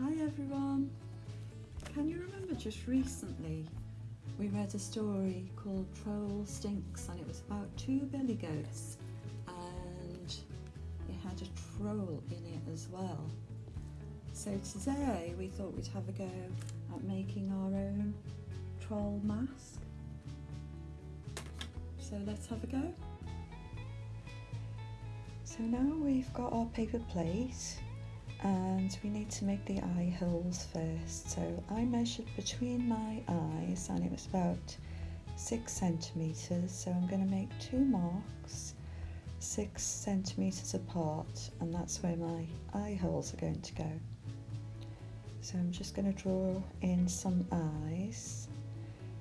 Hi everyone. Can you remember just recently we read a story called Troll Stinks and it was about two billy goats and it had a troll in it as well. So today we thought we'd have a go at making our own troll mask. So let's have a go. So now we've got our paper plate and we need to make the eye holes first. So I measured between my eyes and it was about six centimeters. So I'm going to make two marks six centimeters apart and that's where my eye holes are going to go. So I'm just going to draw in some eyes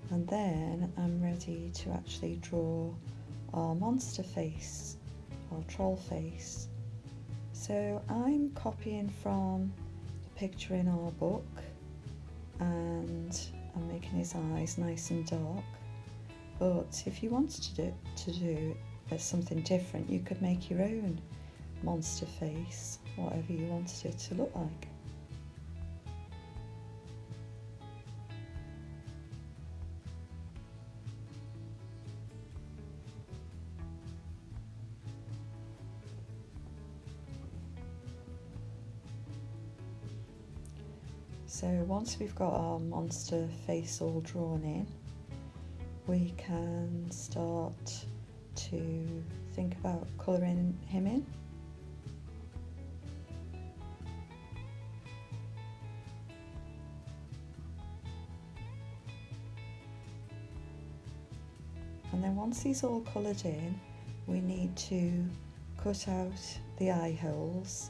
and then I'm ready to actually draw our monster face, our troll face. So I'm copying from the picture in our book and I'm making his eyes nice and dark. But if you wanted to do, to do uh, something different, you could make your own monster face, whatever you wanted it to look like. So once we've got our monster face all drawn in, we can start to think about colouring him in. And then once he's all coloured in, we need to cut out the eye holes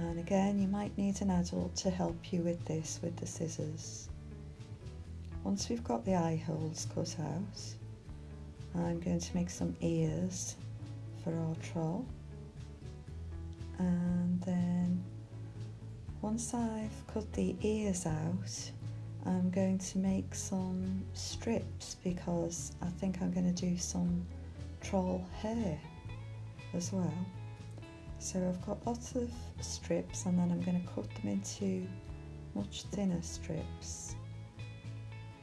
and again you might need an adult to help you with this with the scissors. Once we've got the eye holes cut out I'm going to make some ears for our troll and then once I've cut the ears out I'm going to make some strips because I think I'm going to do some troll hair as well. So I've got lots of strips and then I'm going to cut them into much thinner strips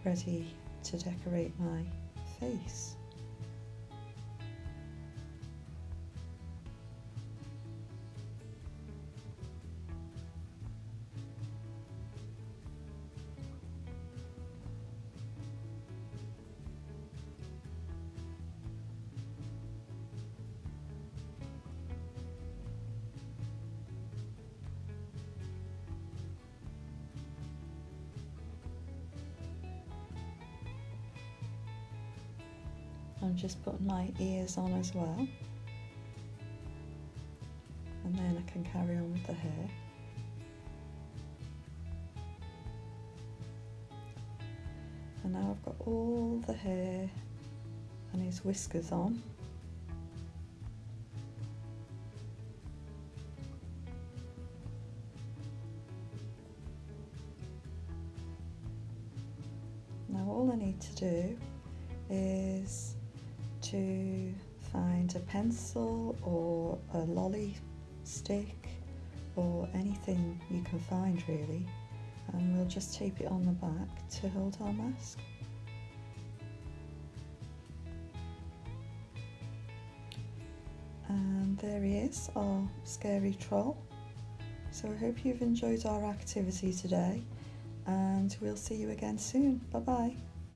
ready to decorate my face. I'm just putting my ears on as well. And then I can carry on with the hair. And now I've got all the hair and his whiskers on. Now all I need to do is to find a pencil or a lolly stick or anything you can find really and we'll just tape it on the back to hold our mask. And there he is, our scary troll. So I hope you've enjoyed our activity today and we'll see you again soon. Bye bye.